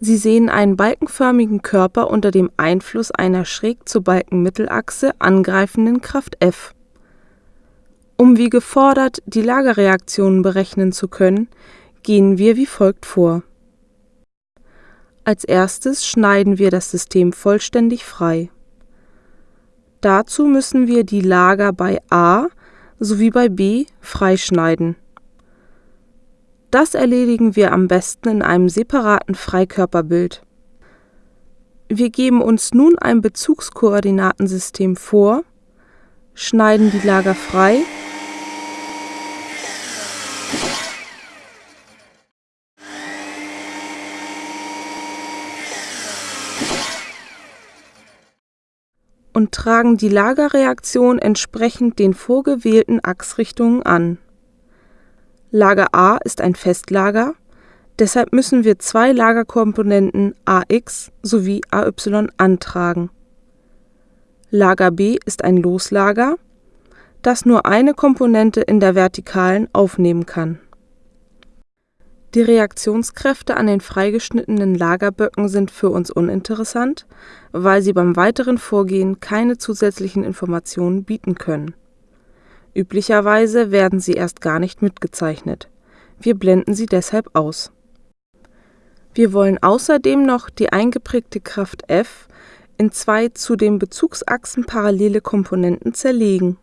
Sie sehen einen balkenförmigen Körper unter dem Einfluss einer schräg zur Balkenmittelachse angreifenden Kraft F. Um wie gefordert die Lagerreaktionen berechnen zu können, gehen wir wie folgt vor. Als erstes schneiden wir das System vollständig frei. Dazu müssen wir die Lager bei A sowie bei B freischneiden. Das erledigen wir am besten in einem separaten Freikörperbild. Wir geben uns nun ein Bezugskoordinatensystem vor, schneiden die Lager frei und tragen die Lagerreaktion entsprechend den vorgewählten Achsrichtungen an. Lager A ist ein Festlager, deshalb müssen wir zwei Lagerkomponenten AX sowie AY antragen. Lager B ist ein Loslager, das nur eine Komponente in der Vertikalen aufnehmen kann. Die Reaktionskräfte an den freigeschnittenen Lagerböcken sind für uns uninteressant, weil sie beim weiteren Vorgehen keine zusätzlichen Informationen bieten können. Üblicherweise werden sie erst gar nicht mitgezeichnet. Wir blenden sie deshalb aus. Wir wollen außerdem noch die eingeprägte Kraft F in zwei zu den Bezugsachsen parallele Komponenten zerlegen